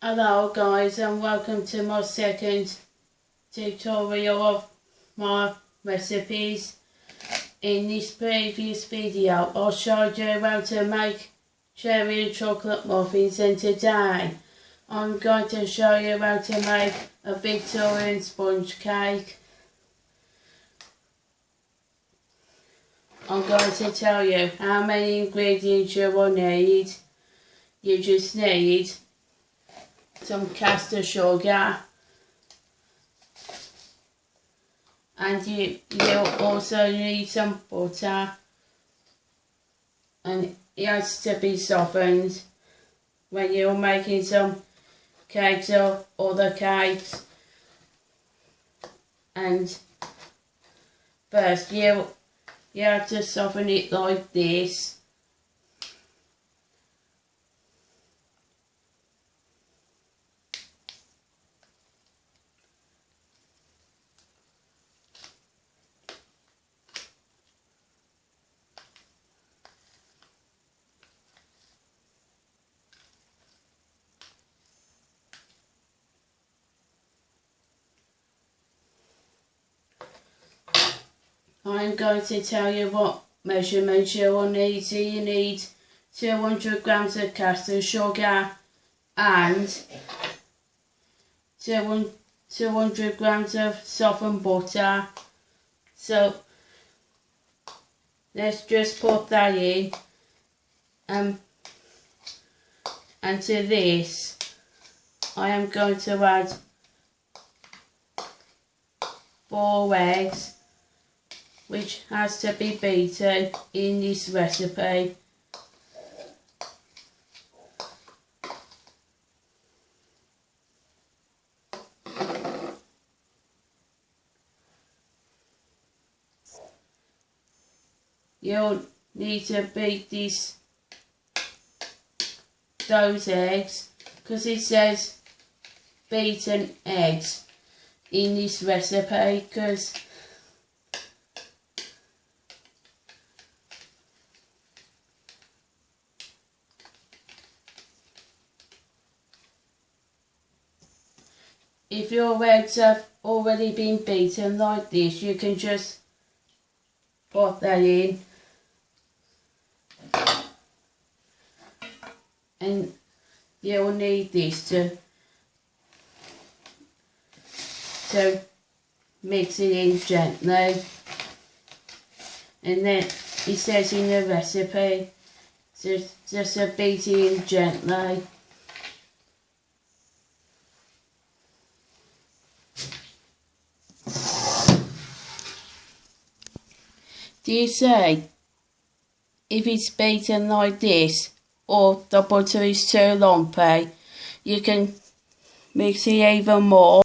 Hello guys and welcome to my second tutorial of my recipes. In this previous video I showed you how to make cherry and chocolate muffins and today I'm going to show you how to make a Victorian sponge cake. I'm going to tell you how many ingredients you will need. You just need some caster sugar and you you also need some butter. And it has to be softened when you're making some cakes or other cakes. And first you you have to soften it like this I'm going to tell you what measurements you will need. So you need 200 grams of caster sugar and 200 grams of softened butter. So let's just put that in. Um, and to this, I am going to add four eggs which has to be beaten in this recipe. You'll need to beat these those eggs because it says beaten eggs in this recipe because if your eggs have already been beaten like this, you can just put that in. And you'll need this to, to mix it in gently. And then it says in the recipe, just, just beat it in gently. Do you say if it's beaten like this or the butter is too lumpy, you can mix it even more.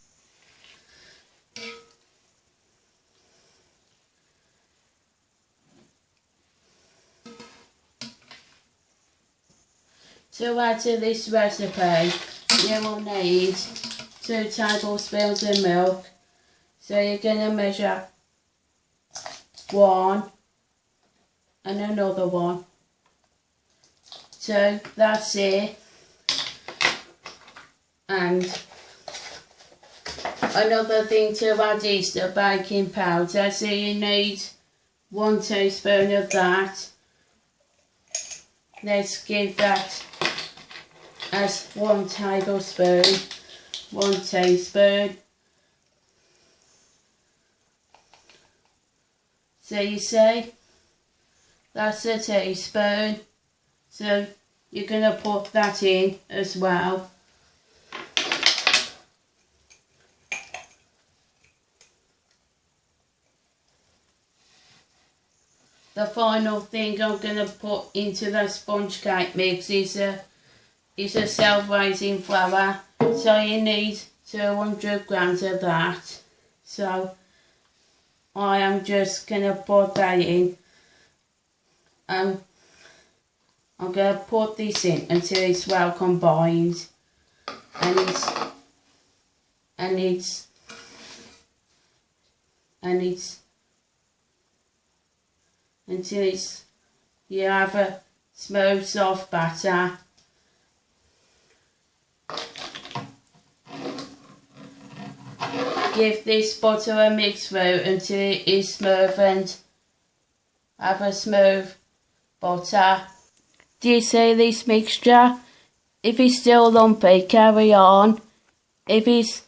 To add to this recipe, you will need two tablespoons of milk. So you're going to measure one and another one. So that's it. And another thing to add is the baking powder. So you need one teaspoon of that. Let's give that as one tablespoon, one teaspoon. So you see, that's a teaspoon. So you're going to put that in as well. The final thing I'm going to put into the sponge cake mix is a, is a self-raising flour. So you need 200 grams of that. So I am just going to put that in. Um, I'm going to put this in until it's well combined. And it's and it's and it's until it's you have a smooth soft batter. Give this butter a mix through until it is smooth and have a smooth butter. Do you see this mixture? If it's still lumpy, carry on. If it's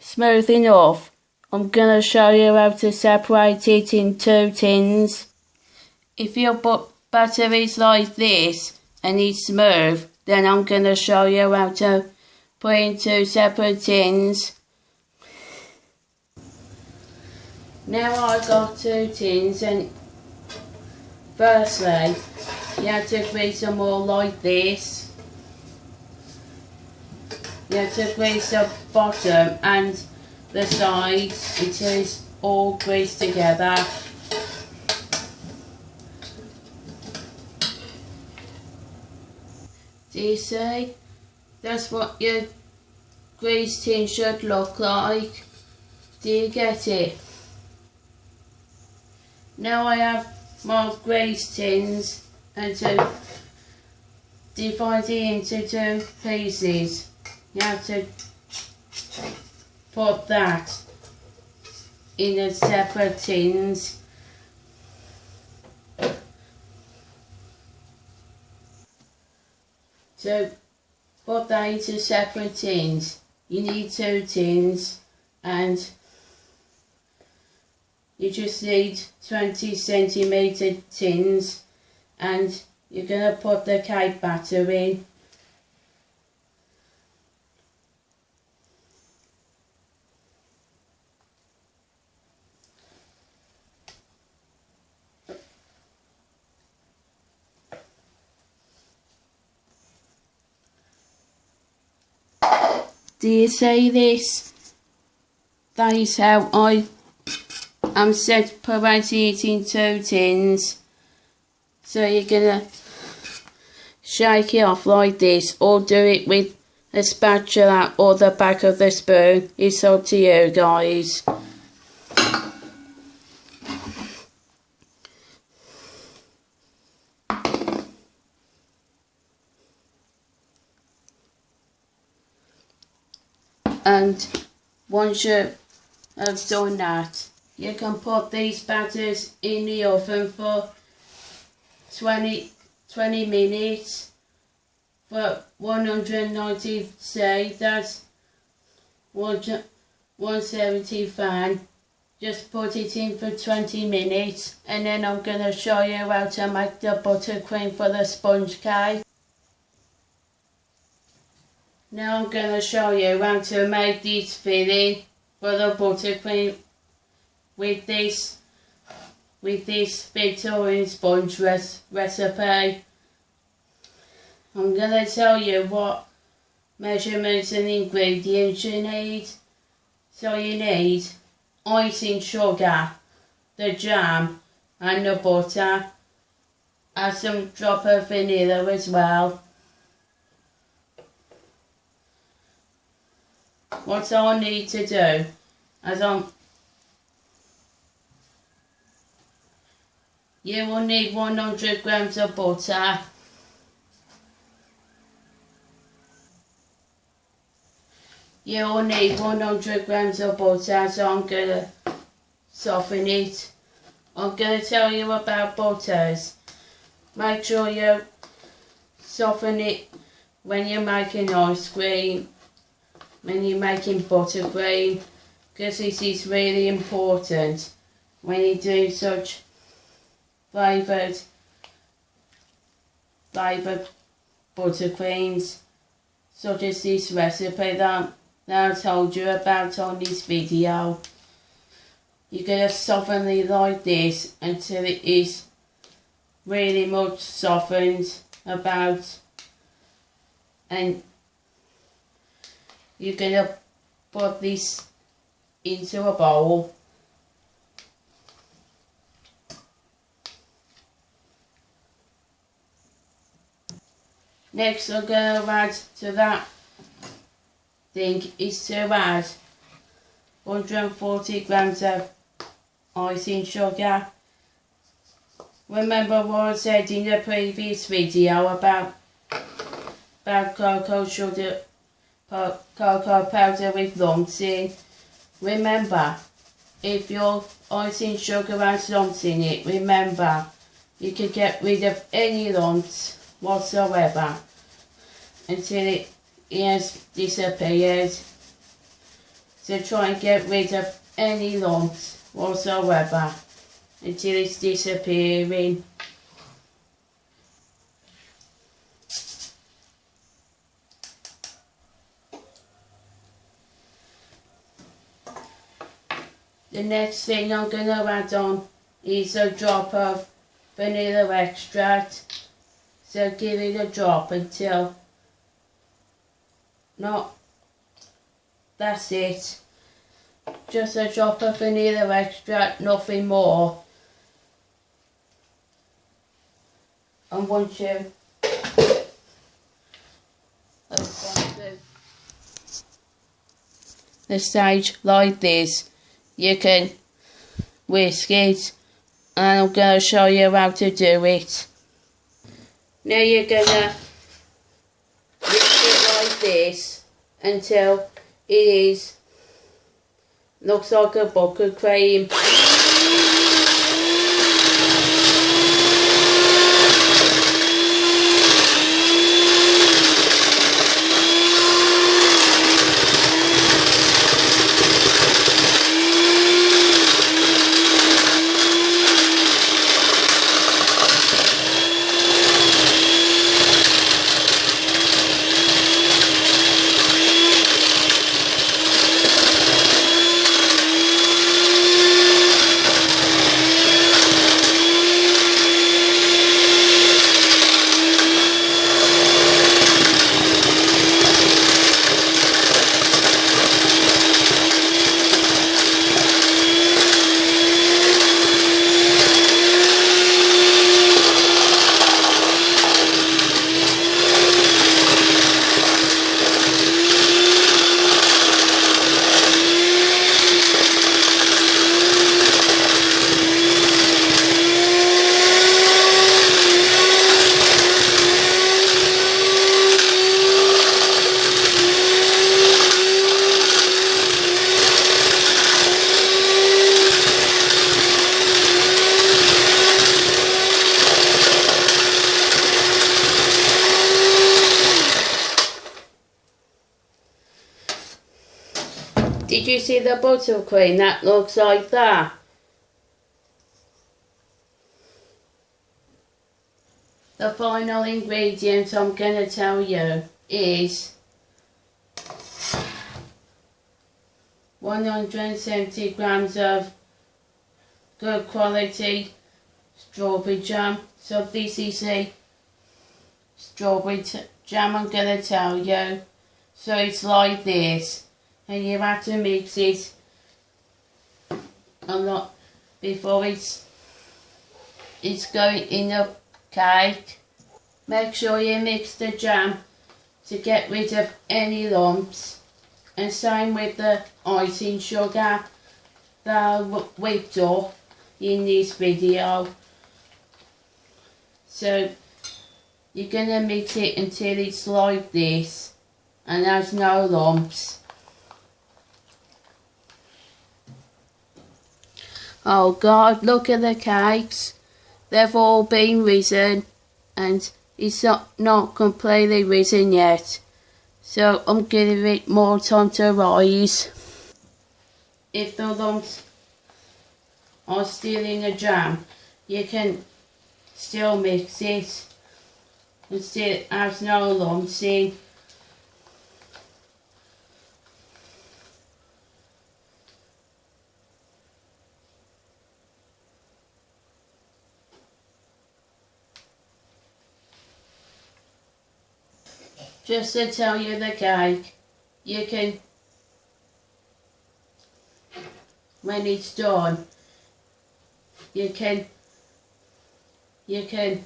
smooth enough, I'm going to show you how to separate it in two tins. If your butter is like this and it's smooth, then I'm going to show you how to put in two separate tins. Now I've got two tins and firstly you have to them all like this. You have to grease the bottom and the sides it's all greased together. Do you see? That's what your grease tin should look like. Do you get it? Now I have my grease tins and to divide it into two pieces. You have to put that in a separate tins. So put that into separate tins. You need two tins and you just need 20 centimetre tins and you're going to put the cake batter in. Do you see this? That is how I I'm it in two tins. So you're gonna shake it off like this or do it with a spatula or the back of the spoon. It's up to you guys. And once you have done that, you can put these batters in the oven for 20, 20 minutes for 190 say that's 170 fan just put it in for 20 minutes and then I'm going to show you how to make the buttercream for the sponge cake. Now I'm going to show you how to make this filling for the buttercream with this with this Victorian sponge res recipe. I'm going to tell you what measurements and ingredients you need. So you need icing sugar, the jam and the butter and some drop of vanilla as well. What I need to do as I'm You will need 100 grams of butter. You will need 100 grams of butter, so I'm going to soften it. I'm going to tell you about butters. Make sure you soften it when you're making ice cream, when you're making buttercream, because this is really important when you do such flavoured flavoured buttercreams such as this recipe that, that I told you about on this video. You're going to soften it like this until it is really much softened about. And you're going to put this into a bowl Next I'm going to add to that thing is to add 140 grams of icing sugar. Remember what I said in the previous video about about cocoa sugar, cocoa powder with lumps in. remember, if your icing sugar has lumps in it, remember, you can get rid of any lumps whatsoever until it has disappeared. So try and get rid of any lumps whatsoever until it's disappearing. The next thing I'm going to add on is a drop of vanilla extract. So give it a drop until not that's it. Just a drop of vanilla extract, nothing more. And once you the stage like this you can whisk it and I'm going to show you how to do it. Now you're going to this until it is looks like a bucket cream. Did you see the buttercream that looks like that? The final ingredient I'm going to tell you is 170 grams of good quality strawberry jam. So this is a strawberry jam I'm going to tell you. So it's like this and you have to mix it a lot before it's it's going in the cake. Make sure you mix the jam to get rid of any lumps and same with the icing sugar that whipped up in this video. So you're going to mix it until it's like this and there's no lumps. Oh God, look at the cakes. They've all been risen and it's not, not completely risen yet. So I'm giving it more time to rise. If the lumps are still in the jam, you can still mix it and still has no lumps in. Just to tell you the cake, you can, when it's done, you can, you can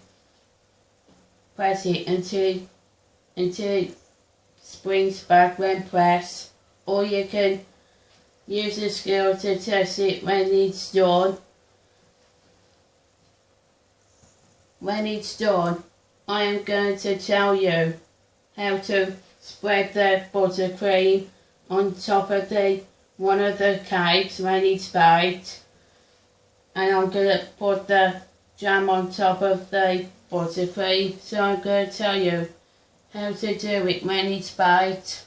press it until, until it springs back when pressed, or you can use a scale to test it when it's done. When it's done, I am going to tell you how to spread the buttercream on top of the one of the cakes when it's baked and I'm going to put the jam on top of the buttercream so I'm going to tell you how to do it when it's baked.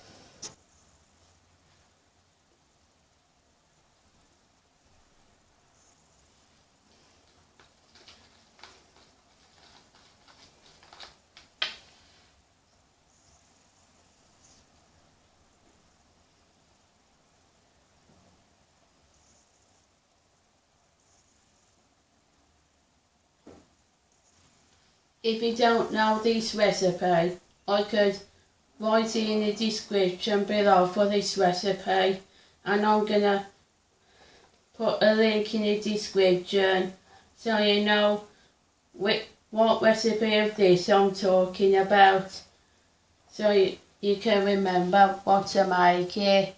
If you don't know this recipe, I could write it in the description below for this recipe and I'm gonna put a link in the description so you know what recipe of this I'm talking about so you, you can remember what to make it.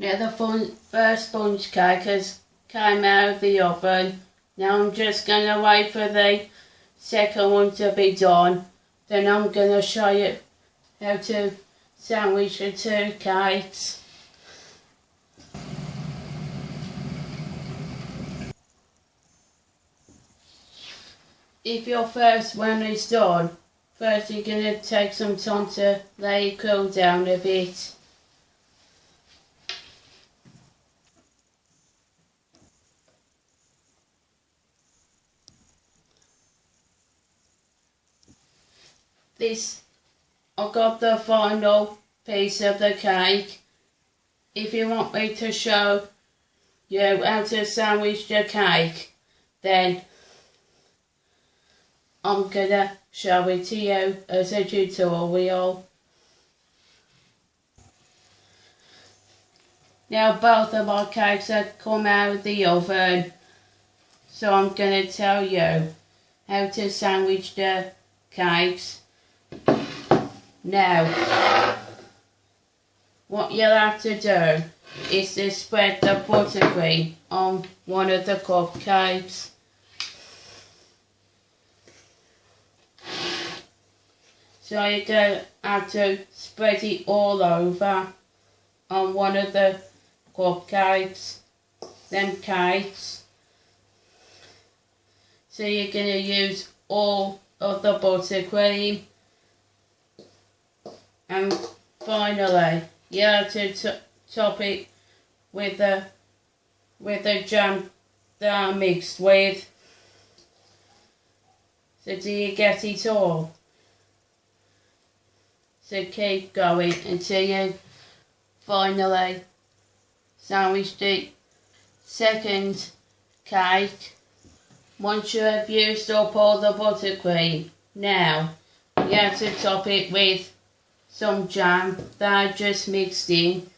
Now the fun, first sponge cake has came out of the oven. Now I'm just going to wait for the second one to be done. Then I'm going to show you how to sandwich the two cakes. If your first one is done, first you're going to take some time to let it cool down a bit. This I got the final piece of the cake. If you want me to show you how to sandwich the cake, then I'm gonna show it to you as a tutorial. Now both of my cakes have come out of the oven, so I'm gonna tell you how to sandwich the cakes now, what you'll have to do is to spread the buttercream on one of the cupcakes. So you're going to have to spread it all over on one of the cupcakes, then cakes. So you're going to use all of the buttercream and finally, you have to top it with the with the jam that I mixed with. So do you get it all? So keep going until you finally sandwich the second cake. Once you have used up all the buttercream, now you have to top it with some jam that I just mixed in.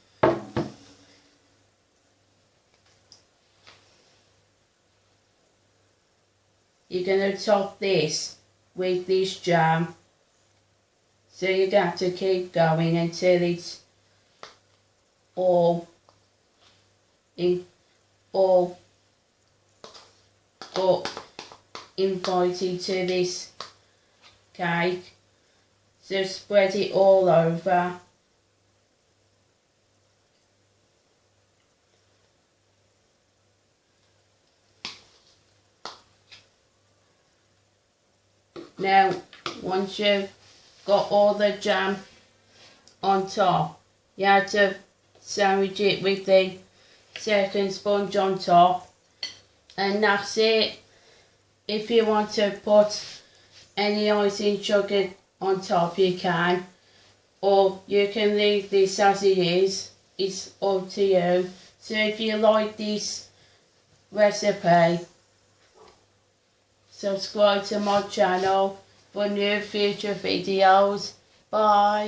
You're going to top this with this jam. So you got to keep going until it's all in all but invited to this cake. So spread it all over. Now, once you've got all the jam on top, you have to sandwich it with the second sponge on top. And that's it. If you want to put any icing sugar on top you can or you can leave this as it is. It's up to you. So if you like this recipe subscribe to my channel for new future videos. Bye